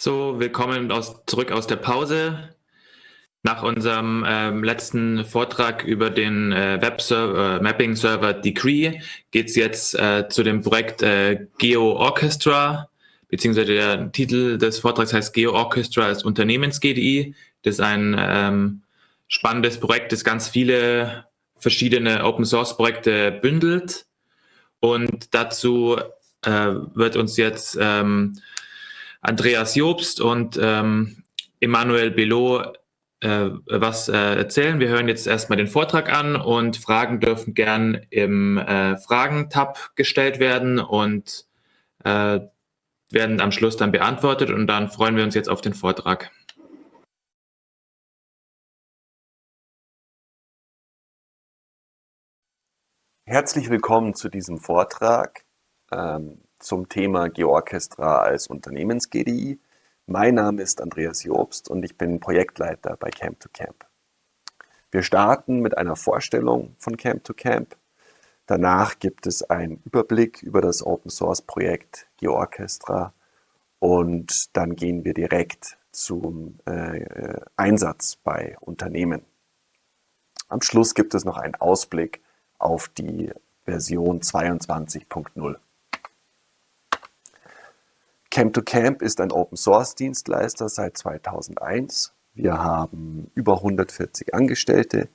So, willkommen aus, zurück aus der Pause. Nach unserem ähm, letzten Vortrag über den äh, Web-Server, äh, Mapping-Server Decree geht es jetzt äh, zu dem Projekt äh, Geo Orchestra, beziehungsweise der Titel des Vortrags heißt Geo Orchestra als Unternehmens-GDI. Das ist ein ähm, spannendes Projekt, das ganz viele verschiedene Open-Source-Projekte bündelt. Und dazu äh, wird uns jetzt ähm, Andreas Jobst und ähm, Emmanuel Belot äh, was äh, erzählen. Wir hören jetzt erstmal den Vortrag an und Fragen dürfen gern im äh, Fragen-Tab gestellt werden und äh, werden am Schluss dann beantwortet und dann freuen wir uns jetzt auf den Vortrag. Herzlich willkommen zu diesem Vortrag ähm, zum Thema Georchestra als Unternehmens-GDI. Mein Name ist Andreas Jobst und ich bin Projektleiter bei Camp to Camp. Wir starten mit einer Vorstellung von Camp to Camp. Danach gibt es einen Überblick über das Open Source Projekt GeoOrchestra und dann gehen wir direkt zum äh, Einsatz bei Unternehmen. Am Schluss gibt es noch einen Ausblick auf die Version 22.0. Camp2Camp ist ein Open-Source-Dienstleister seit 2001. Wir haben über 140 Angestellte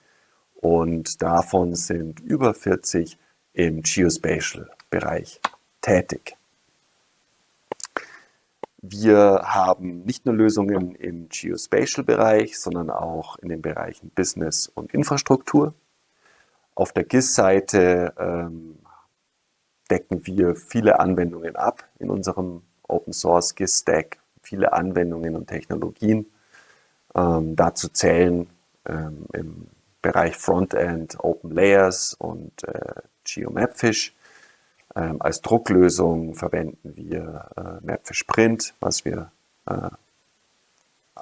und davon sind über 40 im Geospatial-Bereich tätig. Wir haben nicht nur Lösungen im Geospatial-Bereich, sondern auch in den Bereichen Business und Infrastruktur. Auf der GIS-Seite ähm, decken wir viele Anwendungen ab in unserem Open Source GIS Stack, viele Anwendungen und Technologien. Ähm, dazu zählen ähm, im Bereich Frontend Open Layers und äh, GeoMapfish. Ähm, als Drucklösung verwenden wir äh, Mapfish Print, was wir äh,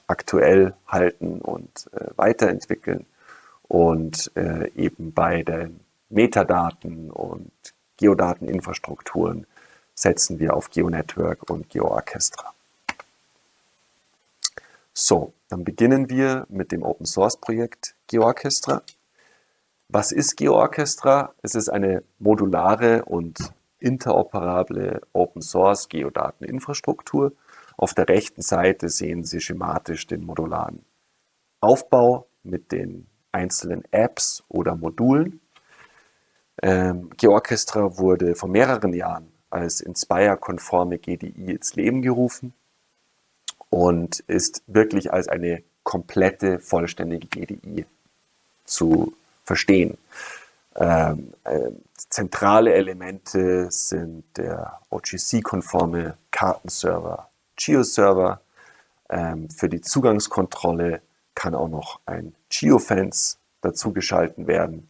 aktuell halten und äh, weiterentwickeln. Und äh, eben bei den Metadaten und Geodateninfrastrukturen setzen wir auf GeoNetwork und GeoOrchestra. So, dann beginnen wir mit dem Open Source Projekt GeoOrchestra. Was ist GeoOrchestra? Es ist eine modulare und interoperable Open Source Geodateninfrastruktur. Auf der rechten Seite sehen Sie schematisch den modularen Aufbau mit den einzelnen Apps oder Modulen. Ähm, GeoOrchestra wurde vor mehreren Jahren als Inspire-konforme GDI ins Leben gerufen und ist wirklich als eine komplette, vollständige GDI zu verstehen. Ähm, äh, zentrale Elemente sind der OGC-konforme Kartenserver, GeoServer. Ähm, für die Zugangskontrolle kann auch noch ein Geofence dazugeschalten werden.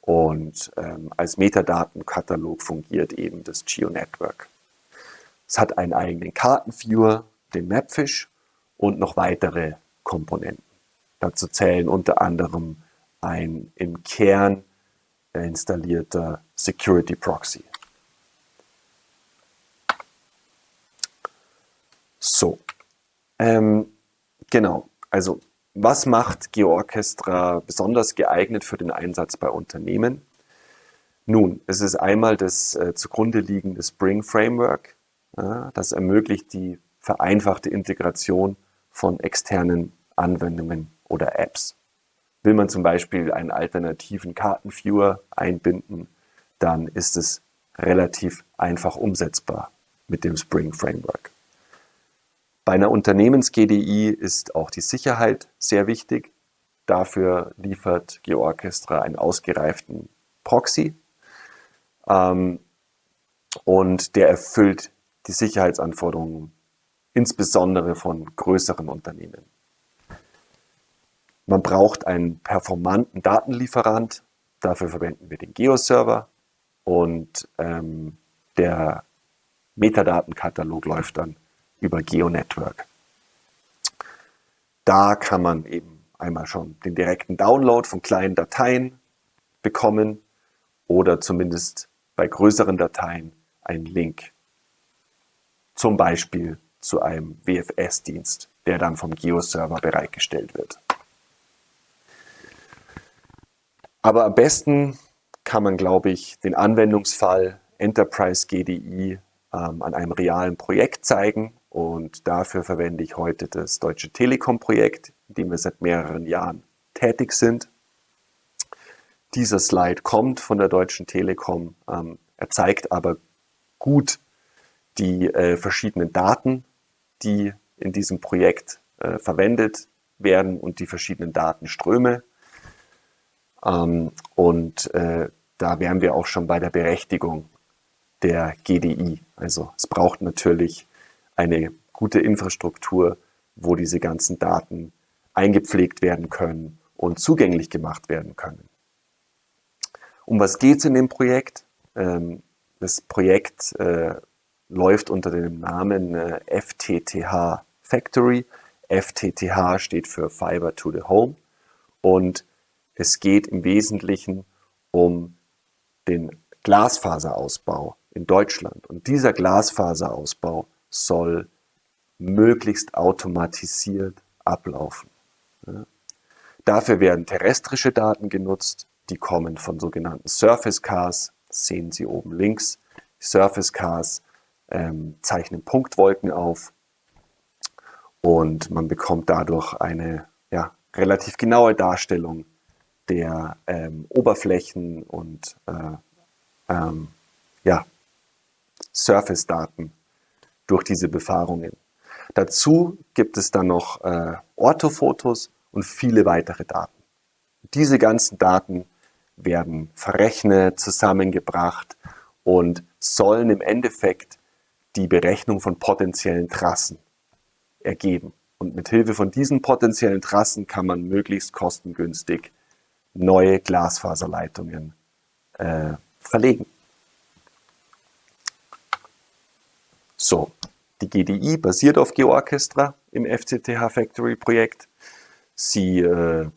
Und ähm, als Metadatenkatalog fungiert eben das GeoNetwork. Es hat einen eigenen Kartenviewer, den Mapfish und noch weitere Komponenten. Dazu zählen unter anderem ein im Kern installierter Security Proxy. So, ähm, genau, also was macht GeoOrchestra besonders geeignet für den Einsatz bei Unternehmen? Nun, es ist einmal das äh, zugrunde liegende Spring Framework. Das ermöglicht die vereinfachte Integration von externen Anwendungen oder Apps. Will man zum Beispiel einen alternativen Kartenviewer einbinden, dann ist es relativ einfach umsetzbar mit dem Spring Framework. Bei einer Unternehmens-GDI ist auch die Sicherheit sehr wichtig. Dafür liefert GeoOrchestra einen ausgereiften Proxy ähm, und der erfüllt die Sicherheitsanforderungen insbesondere von größeren Unternehmen. Man braucht einen performanten Datenlieferant, dafür verwenden wir den GeoServer und ähm, der Metadatenkatalog läuft dann über GeoNetwork. Da kann man eben einmal schon den direkten Download von kleinen Dateien bekommen oder zumindest bei größeren Dateien einen Link zum Beispiel zu einem WFS-Dienst, der dann vom Geo-Server bereitgestellt wird. Aber am besten kann man, glaube ich, den Anwendungsfall Enterprise GDI ähm, an einem realen Projekt zeigen. Und dafür verwende ich heute das Deutsche Telekom-Projekt, in dem wir seit mehreren Jahren tätig sind. Dieser Slide kommt von der Deutschen Telekom. Ähm, er zeigt aber gut die äh, verschiedenen Daten, die in diesem Projekt äh, verwendet werden und die verschiedenen Datenströme. Ähm, und äh, da wären wir auch schon bei der Berechtigung der GDI. Also es braucht natürlich eine gute Infrastruktur, wo diese ganzen Daten eingepflegt werden können und zugänglich gemacht werden können. Um was geht es in dem Projekt? Ähm, das Projekt äh, läuft unter dem Namen äh, FTTH Factory. FTTH steht für Fiber to the Home und es geht im Wesentlichen um den Glasfaserausbau in Deutschland. Und dieser Glasfaserausbau soll möglichst automatisiert ablaufen. Ja. Dafür werden terrestrische Daten genutzt, die kommen von sogenannten Surface Cars, sehen Sie oben links. Surface Cars ähm, zeichnen Punktwolken auf und man bekommt dadurch eine ja, relativ genaue Darstellung der ähm, Oberflächen und äh, ähm, ja, Surface-Daten durch diese Befahrungen. Dazu gibt es dann noch äh, Orthofotos und viele weitere Daten. Diese ganzen Daten werden verrechnet, zusammengebracht und sollen im Endeffekt die Berechnung von potenziellen Trassen ergeben. Und mit Hilfe von diesen potenziellen Trassen kann man möglichst kostengünstig neue Glasfaserleitungen äh, verlegen. So, die GDI basiert auf GeoOrchestra im FCTH Factory Projekt. Sie äh,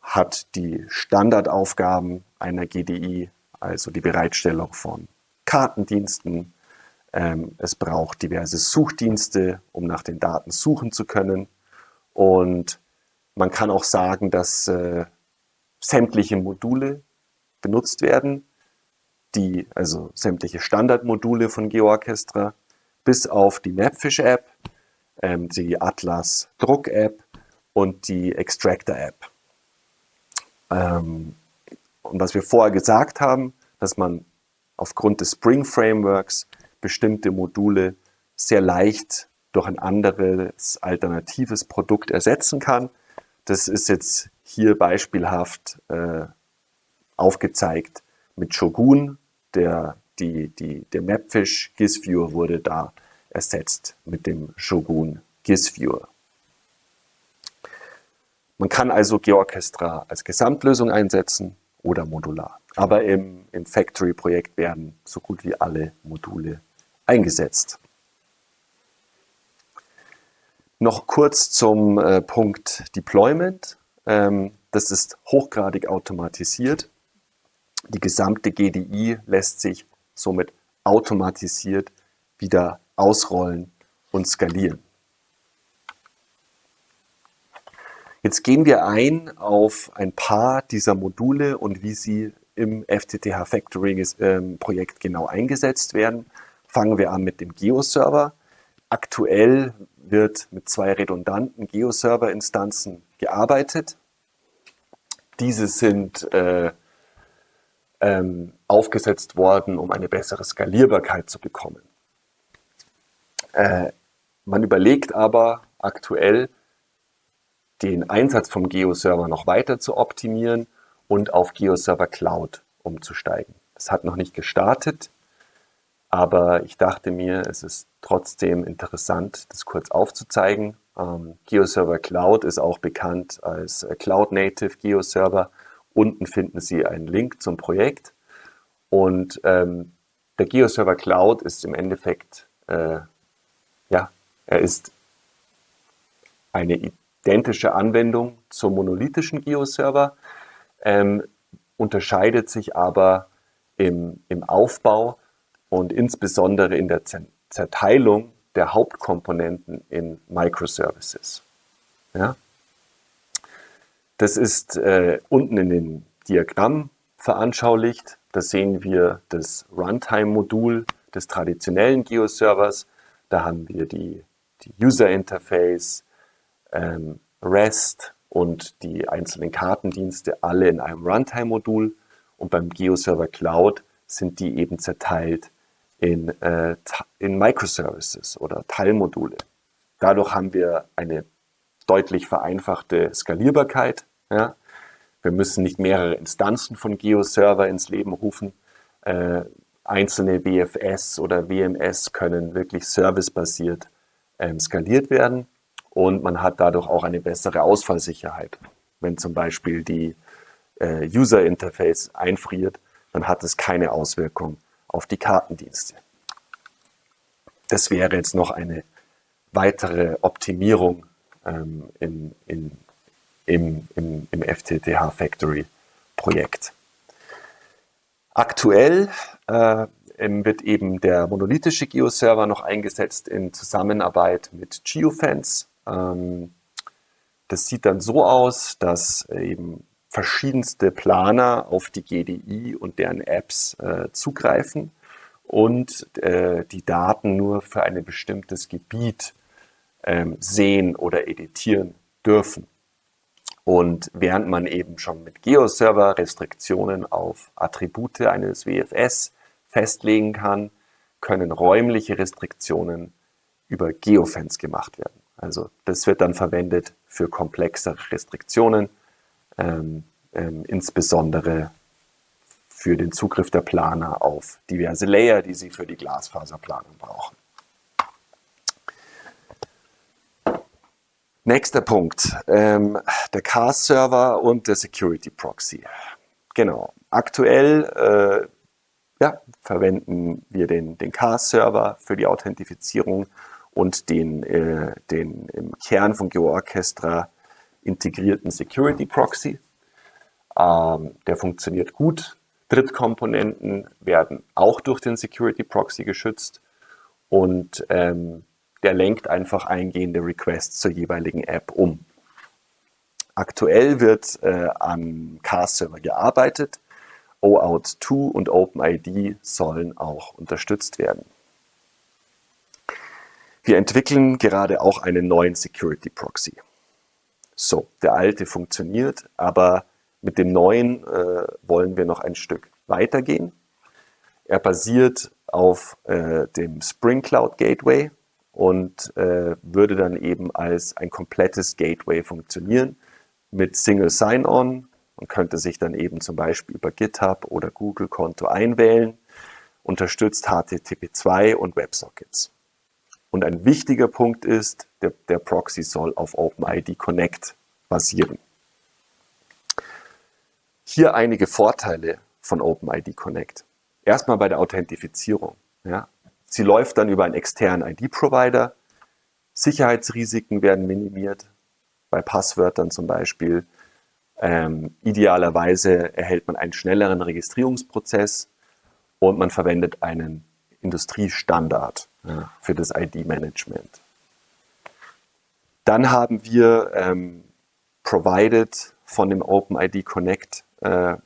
hat die Standardaufgaben einer GDI, also die Bereitstellung von Kartendiensten. Ähm, es braucht diverse Suchdienste, um nach den Daten suchen zu können. Und man kann auch sagen, dass äh, sämtliche Module benutzt werden, die, also sämtliche Standardmodule von GeoOrchestra, bis auf die Mapfish-App, ähm, die Atlas Druck-App und die Extractor-App. Ähm, und was wir vorher gesagt haben, dass man aufgrund des Spring Frameworks bestimmte Module sehr leicht durch ein anderes alternatives Produkt ersetzen kann. Das ist jetzt hier beispielhaft äh, aufgezeigt mit Shogun. Der, die, die, der Mapfish GIS-Viewer wurde da ersetzt mit dem Shogun GIS-Viewer. Man kann also GeoOrchestra als Gesamtlösung einsetzen oder modular. Aber im, im Factory-Projekt werden so gut wie alle Module eingesetzt. Noch kurz zum äh, Punkt Deployment. Ähm, das ist hochgradig automatisiert. Die gesamte GDI lässt sich somit automatisiert wieder ausrollen und skalieren. Jetzt gehen wir ein auf ein paar dieser Module und wie sie im FTTH Factoring ähm, Projekt genau eingesetzt werden. Fangen wir an mit dem Geo-Server. Aktuell wird mit zwei redundanten Geo-Server-Instanzen gearbeitet. Diese sind äh, ähm, aufgesetzt worden, um eine bessere Skalierbarkeit zu bekommen. Äh, man überlegt aber aktuell, den Einsatz vom Geo-Server noch weiter zu optimieren und auf Geo-Server Cloud umzusteigen. Das hat noch nicht gestartet, aber ich dachte mir, es ist trotzdem interessant, das kurz aufzuzeigen. Ähm, GeoServer Cloud ist auch bekannt als äh, Cloud Native GeoServer. Unten finden Sie einen Link zum Projekt. Und ähm, der GeoServer Cloud ist im Endeffekt, äh, ja, er ist eine identische Anwendung zum monolithischen GeoServer, ähm, unterscheidet sich aber im, im Aufbau und insbesondere in der Zerteilung der Hauptkomponenten in Microservices. Ja? Das ist äh, unten in dem Diagramm veranschaulicht. Da sehen wir das Runtime-Modul des traditionellen Geo-Servers. Da haben wir die, die User Interface, ähm, REST und die einzelnen Kartendienste alle in einem Runtime-Modul. Und beim GeoServer Cloud sind die eben zerteilt in, äh, in Microservices oder Teilmodule. Dadurch haben wir eine deutlich vereinfachte Skalierbarkeit. Ja? Wir müssen nicht mehrere Instanzen von GeoServer ins Leben rufen. Äh, einzelne WFS oder WMS können wirklich servicebasiert ähm, skaliert werden und man hat dadurch auch eine bessere Ausfallsicherheit. Wenn zum Beispiel die äh, User Interface einfriert, dann hat es keine Auswirkung auf die Kartendienste. Das wäre jetzt noch eine weitere Optimierung ähm, in, in, im, im, im FTTH Factory Projekt. Aktuell äh, wird eben der monolithische Geo-Server noch eingesetzt in Zusammenarbeit mit Geofence. Ähm, das sieht dann so aus, dass eben verschiedenste Planer auf die GDI und deren Apps äh, zugreifen und äh, die Daten nur für ein bestimmtes Gebiet ähm, sehen oder editieren dürfen. Und während man eben schon mit Geo-Server Restriktionen auf Attribute eines WFS festlegen kann, können räumliche Restriktionen über Geofence gemacht werden. Also das wird dann verwendet für komplexere Restriktionen, ähm, ähm, insbesondere für den Zugriff der Planer auf diverse Layer, die sie für die Glasfaserplanung brauchen. Nächster Punkt, ähm, der CAS-Server und der Security Proxy. Genau, aktuell äh, ja, verwenden wir den, den CAS-Server für die Authentifizierung und den, äh, den im Kern von GeoOrchestra integrierten Security Proxy. Ähm, der funktioniert gut. Drittkomponenten werden auch durch den Security Proxy geschützt und ähm, der lenkt einfach eingehende Requests zur jeweiligen App um. Aktuell wird äh, am CAS-Server gearbeitet. OAuth 2 und OpenID sollen auch unterstützt werden. Wir entwickeln gerade auch einen neuen Security Proxy. So, der alte funktioniert, aber mit dem neuen äh, wollen wir noch ein Stück weitergehen. Er basiert auf äh, dem Spring Cloud Gateway und äh, würde dann eben als ein komplettes Gateway funktionieren mit Single Sign-On. Man könnte sich dann eben zum Beispiel über GitHub oder Google-Konto einwählen, unterstützt HTTP2 und WebSockets. Und ein wichtiger Punkt ist, der, der Proxy soll auf OpenID Connect basieren. Hier einige Vorteile von OpenID Connect. Erstmal bei der Authentifizierung. Ja. Sie läuft dann über einen externen ID-Provider. Sicherheitsrisiken werden minimiert, bei Passwörtern zum Beispiel. Ähm, idealerweise erhält man einen schnelleren Registrierungsprozess und man verwendet einen Industriestandard ja, für das ID-Management. Dann haben wir ähm, provided von dem OpenID Connect äh,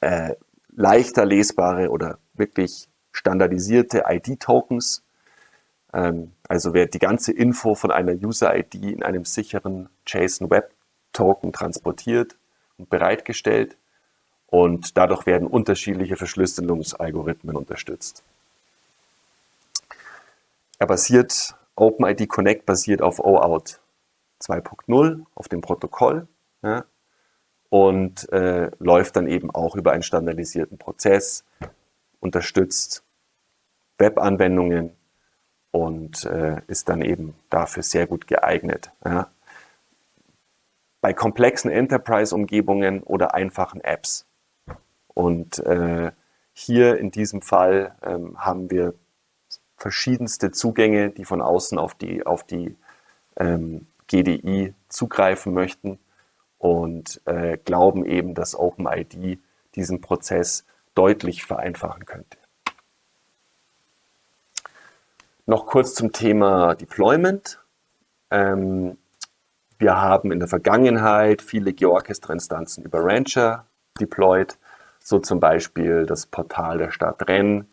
äh, leichter lesbare oder wirklich standardisierte ID-Tokens. Ähm, also wird die ganze Info von einer User-ID in einem sicheren JSON-Web-Token transportiert und bereitgestellt und dadurch werden unterschiedliche Verschlüsselungsalgorithmen unterstützt. Er basiert, OpenID Connect basiert auf OAuth 2.0, auf dem Protokoll ja, und äh, läuft dann eben auch über einen standardisierten Prozess, unterstützt Webanwendungen und äh, ist dann eben dafür sehr gut geeignet. Ja. Bei komplexen Enterprise-Umgebungen oder einfachen Apps. Und äh, hier in diesem Fall ähm, haben wir verschiedenste Zugänge, die von außen auf die, auf die ähm, GDI zugreifen möchten und äh, glauben eben, dass OpenID diesen Prozess deutlich vereinfachen könnte. Noch kurz zum Thema Deployment. Ähm, wir haben in der Vergangenheit viele Georchester-Instanzen über Rancher deployed, so zum Beispiel das Portal der Stadt Rennes,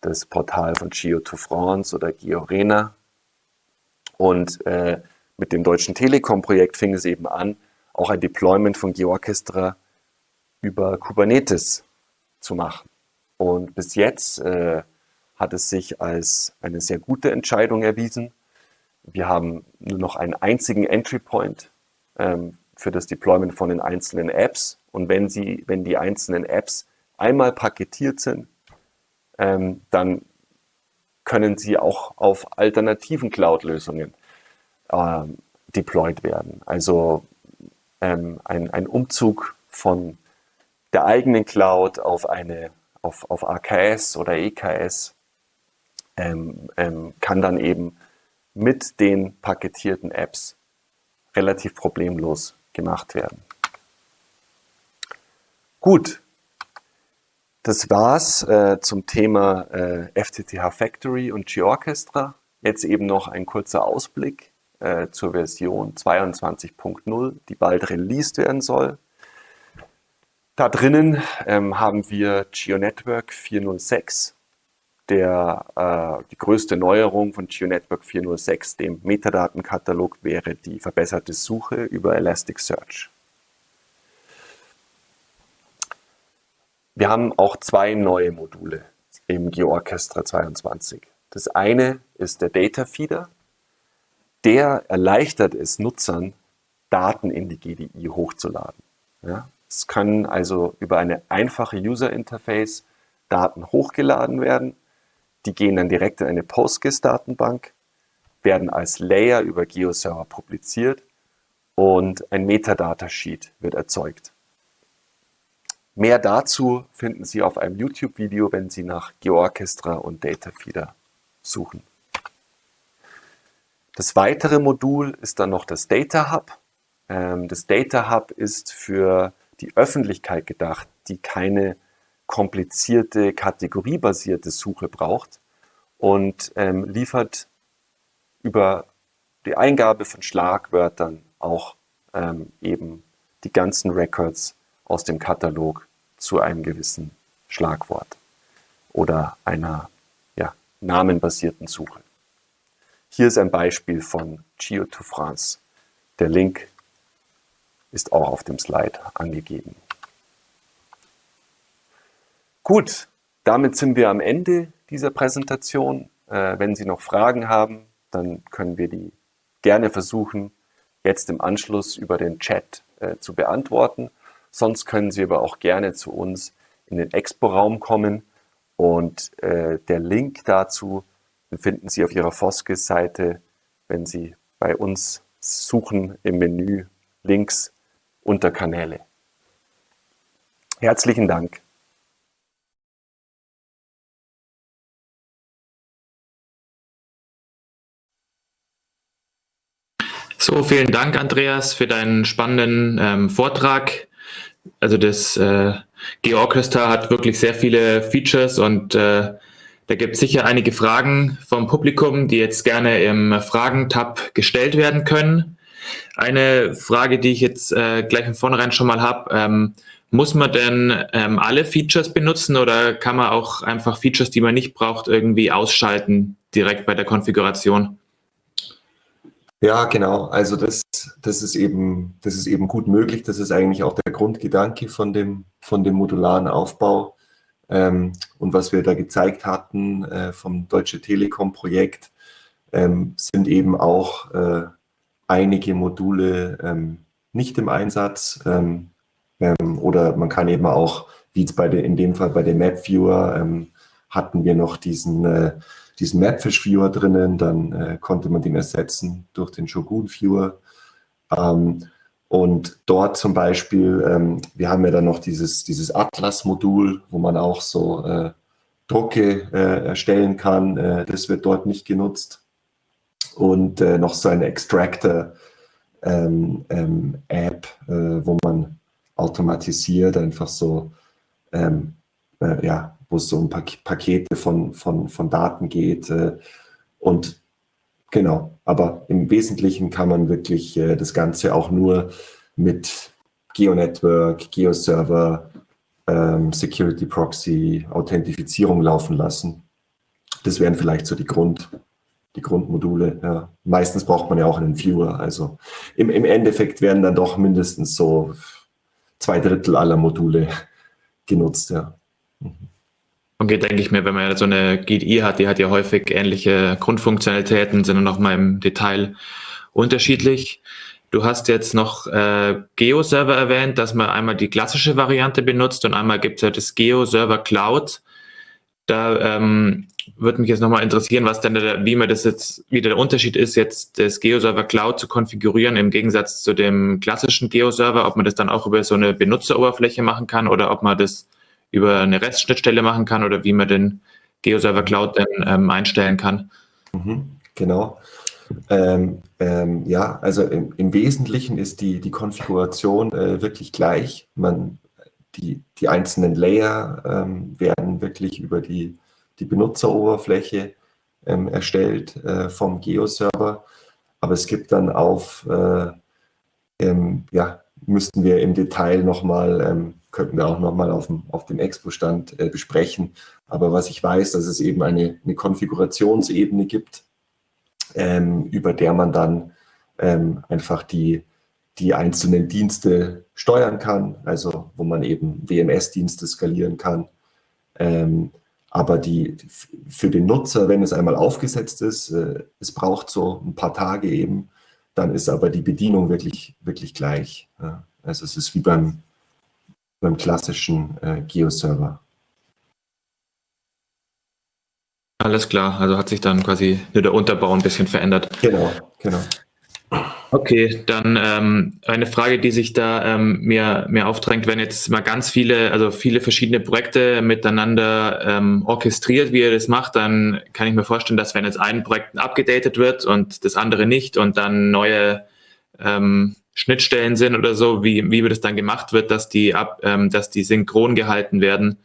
das Portal von Geo to France oder Georena. Und äh, mit dem Deutschen Telekom-Projekt fing es eben an, auch ein Deployment von Georchestra über Kubernetes zu machen. Und bis jetzt äh, hat es sich als eine sehr gute Entscheidung erwiesen. Wir haben nur noch einen einzigen Entry Point ähm, für das Deployment von den einzelnen Apps. Und wenn, sie, wenn die einzelnen Apps einmal paketiert sind, ähm, dann können sie auch auf alternativen Cloud-Lösungen ähm, deployed werden. Also ähm, ein, ein Umzug von der eigenen Cloud auf eine auf, auf AKS oder EKS ähm, ähm, kann dann eben mit den paketierten Apps relativ problemlos gemacht werden. Gut, das war's äh, zum Thema äh, FTTH Factory und G-Orchestra. Jetzt eben noch ein kurzer Ausblick äh, zur Version 22.0, die bald released werden soll. Da drinnen ähm, haben wir GeoNetwork 406, der, äh, die größte Neuerung von GeoNetwork 406, dem Metadatenkatalog, wäre die verbesserte Suche über Elasticsearch. Wir haben auch zwei neue Module im GeoOrchestra 22. Das eine ist der Data Feeder. Der erleichtert es Nutzern, Daten in die GDI hochzuladen. Ja? Es können also über eine einfache User Interface Daten hochgeladen werden. Die gehen dann direkt in eine PostGIS-Datenbank, werden als Layer über GeoServer publiziert und ein Metadata-Sheet wird erzeugt. Mehr dazu finden Sie auf einem YouTube-Video, wenn Sie nach GeoOrchestra und Datafeeder suchen. Das weitere Modul ist dann noch das Data Hub. Ähm, das Data Hub ist für die Öffentlichkeit gedacht, die keine komplizierte, kategoriebasierte Suche braucht und ähm, liefert über die Eingabe von Schlagwörtern auch ähm, eben die ganzen Records aus dem Katalog zu einem gewissen Schlagwort oder einer ja, namenbasierten Suche. Hier ist ein Beispiel von Geo to France. Der Link ist auch auf dem Slide angegeben. Gut, damit sind wir am Ende dieser Präsentation. Äh, wenn Sie noch Fragen haben, dann können wir die gerne versuchen, jetzt im Anschluss über den Chat äh, zu beantworten. Sonst können Sie aber auch gerne zu uns in den Expo-Raum kommen und äh, der Link dazu finden Sie auf Ihrer Foskis-Seite, wenn Sie bei uns suchen im Menü links unter Kanäle. Herzlichen Dank. So, vielen Dank, Andreas, für deinen spannenden ähm, Vortrag. Also das äh, Georchester hat wirklich sehr viele Features und äh, da gibt es sicher einige Fragen vom Publikum, die jetzt gerne im Fragen-Tab gestellt werden können. Eine Frage, die ich jetzt äh, gleich von vornherein schon mal habe, ähm, muss man denn ähm, alle Features benutzen oder kann man auch einfach Features, die man nicht braucht, irgendwie ausschalten direkt bei der Konfiguration? Ja, genau. Also das, das, ist eben, das ist eben gut möglich. Das ist eigentlich auch der Grundgedanke von dem, von dem modularen Aufbau. Ähm, und was wir da gezeigt hatten äh, vom Deutsche Telekom-Projekt, ähm, sind eben auch äh, einige Module ähm, nicht im Einsatz ähm, ähm, oder man kann eben auch, wie bei der, in dem Fall bei dem Map Viewer, ähm, hatten wir noch diesen, äh, diesen Mapfish Viewer drinnen, dann äh, konnte man den ersetzen durch den Shogun Viewer. Ähm, und dort zum Beispiel, ähm, wir haben ja dann noch dieses, dieses Atlas-Modul, wo man auch so äh, Drucke äh, erstellen kann. Äh, das wird dort nicht genutzt und äh, noch so eine Extractor ähm, ähm, äh, wo man automatisiert einfach so, ähm, äh, ja, wo es um Pak Pakete von, von, von Daten geht, äh, Und genau, aber im Wesentlichen kann man wirklich äh, das Ganze auch nur mit Geo-Network, Geo-Server, ähm, Security Proxy, Authentifizierung laufen lassen. Das wären vielleicht so die Grund, die Grundmodule. Ja. Meistens braucht man ja auch einen Viewer. Also im, im Endeffekt werden dann doch mindestens so zwei Drittel aller Module genutzt. Ja. Mhm. Okay, denke ich mir, wenn man ja so eine GDI hat, die hat ja häufig ähnliche Grundfunktionalitäten, sind noch mal im Detail unterschiedlich. Du hast jetzt noch äh, Geo-Server erwähnt, dass man einmal die klassische Variante benutzt und einmal gibt es ja das Geo-Server Cloud. Da ähm, würde mich jetzt nochmal interessieren, was denn der, wie man das jetzt, wie der Unterschied ist, jetzt das Geo-Server Cloud zu konfigurieren im Gegensatz zu dem klassischen Geo-Server, ob man das dann auch über so eine Benutzeroberfläche machen kann oder ob man das über eine REST-Schnittstelle machen kann oder wie man den Geo-Server Cloud dann ähm, einstellen kann. Mhm, genau. Ähm, ähm, ja, also im, im, Wesentlichen ist die, die Konfiguration äh, wirklich gleich. Man, die, die einzelnen Layer ähm, werden wirklich über die, die Benutzeroberfläche ähm, erstellt äh, vom Geo-Server. Aber es gibt dann auf, äh, ähm, ja, müssten wir im Detail nochmal ähm, könnten wir auch nochmal auf dem, auf dem Expo-Stand äh, besprechen. Aber was ich weiß, dass es eben eine, eine Konfigurationsebene gibt, ähm, über der man dann ähm, einfach die, die einzelnen Dienste steuern kann, also wo man eben WMS-Dienste skalieren kann. Ähm, aber die, für den Nutzer, wenn es einmal aufgesetzt ist, äh, es braucht so ein paar Tage eben, dann ist aber die Bedienung wirklich, wirklich gleich. Ja. Also es ist wie beim, beim klassischen äh, Geo-Server. Alles klar, also hat sich dann quasi nur der Unterbau ein bisschen verändert. Genau, genau. Okay, dann ähm, eine Frage, die sich da ähm, mir, mir aufdrängt, wenn jetzt mal ganz viele, also viele verschiedene Projekte miteinander ähm, orchestriert, wie ihr das macht, dann kann ich mir vorstellen, dass wenn jetzt ein Projekt abgedatet wird und das andere nicht und dann neue ähm, Schnittstellen sind oder so, wie, wie das dann gemacht wird, dass die ab, ähm, dass die synchron gehalten werden.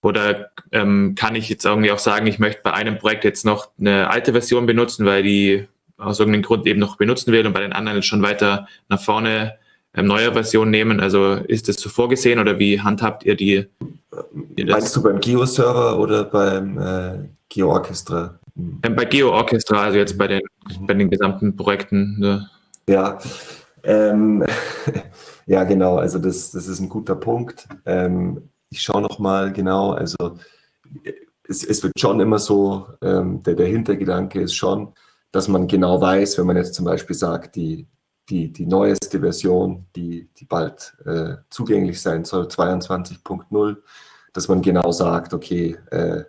Oder ähm, kann ich jetzt irgendwie auch sagen, ich möchte bei einem Projekt jetzt noch eine alte Version benutzen, weil die aus irgendeinem Grund eben noch benutzen will und bei den anderen schon weiter nach vorne ähm, neue Version nehmen? Also ist das so vorgesehen oder wie handhabt ihr die? Ihr Meinst du beim Geo-Server oder beim äh, Geo-Orchestra? Ähm, bei Geo-Orchestra, also jetzt bei den, bei den gesamten Projekten. Ne? Ja, ähm, ja, genau. Also das, das ist ein guter Punkt. Ähm, ich schaue noch mal genau. Also es, es wird schon immer so. Ähm, der, der Hintergedanke ist schon, dass man genau weiß, wenn man jetzt zum Beispiel sagt, die die, die neueste Version, die, die bald äh, zugänglich sein soll, 22.0, dass man genau sagt, okay, äh,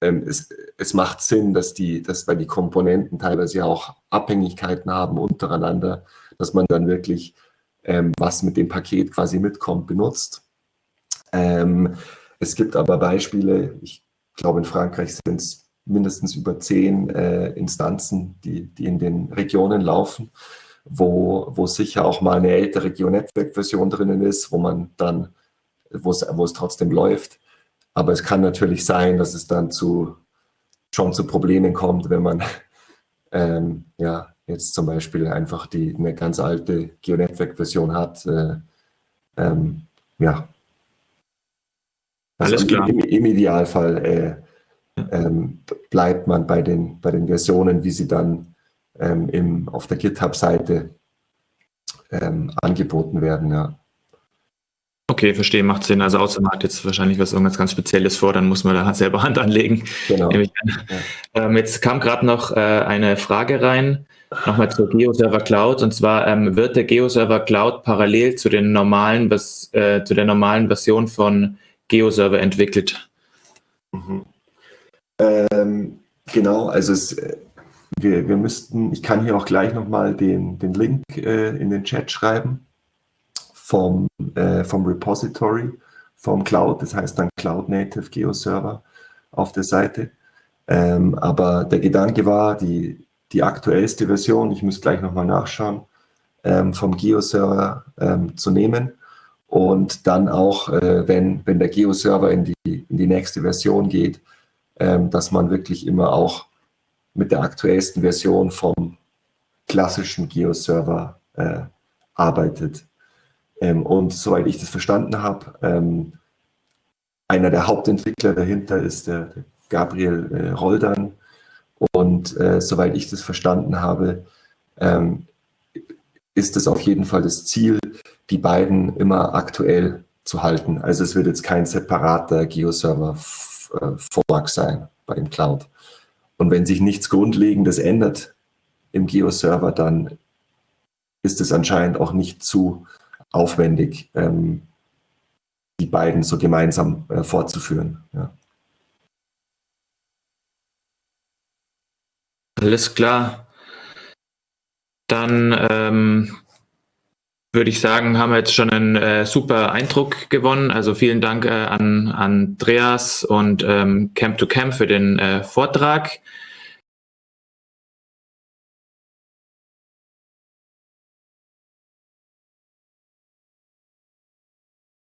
ähm, es, es macht Sinn, dass die, dass weil die Komponenten teilweise auch Abhängigkeiten haben untereinander, dass man dann wirklich ähm, was mit dem Paket quasi mitkommt, benutzt. Ähm, es gibt aber Beispiele, ich glaube in Frankreich sind es mindestens über zehn äh, Instanzen, die, die in den Regionen laufen, wo, wo sicher auch mal eine ältere Geo-Netzwerk-Version drinnen ist, wo man dann, wo es trotzdem läuft. Aber es kann natürlich sein, dass es dann zu, schon zu Problemen kommt, wenn man ähm, ja, jetzt zum Beispiel einfach die, eine ganz alte Geo-Network-Version hat. Äh, ähm, ja. Also Alles klar. Im, im Idealfall äh, ähm, bleibt man bei den, bei den Versionen, wie sie dann ähm, im, auf der GitHub-Seite ähm, angeboten werden. Ja. Okay, verstehe, macht Sinn. Also außer man hat jetzt wahrscheinlich was irgendwas ganz Spezielles vor, dann muss man da selber Hand anlegen. Genau. Ja. Ähm, jetzt kam gerade noch äh, eine Frage rein, nochmal zur GeoServer Cloud. Und zwar ähm, wird der GeoServer Cloud parallel zu den normalen, was, äh, zu der normalen Version von GeoServer entwickelt? Mhm. Ähm, genau, also es, äh, wir, wir müssten, ich kann hier auch gleich nochmal den, den Link äh, in den Chat schreiben vom, äh, vom Repository, vom Cloud, das heißt dann Cloud Native Geo Server auf der Seite. Ähm, aber der Gedanke war, die, die aktuellste Version, ich muss gleich nochmal nachschauen, ähm, vom Geo-Server ähm, zu nehmen und dann auch, äh, wenn, wenn der Geo-Server in die, in die nächste Version geht, ähm, dass man wirklich immer auch mit der aktuellsten Version vom klassischen Geo-Server äh, arbeitet. Ähm, und soweit ich das verstanden habe, ähm, einer der Hauptentwickler dahinter ist der, Gabriel äh, Roldan. Und äh, soweit ich das verstanden habe, ähm, ist es auf jeden Fall das Ziel, die beiden immer aktuell zu halten. Also es wird jetzt kein separater Geo-Server-Vorlag äh, sein bei dem Cloud. Und wenn sich nichts Grundlegendes ändert im Geo-Server, dann ist es anscheinend auch nicht zu aufwendig, ähm, die beiden so gemeinsam äh, fortzuführen. Ja. Alles klar. Dann ähm, würde ich sagen, haben wir jetzt schon einen äh, super Eindruck gewonnen. Also vielen Dank äh, an Andreas und ähm, Camp to Camp für den äh, Vortrag.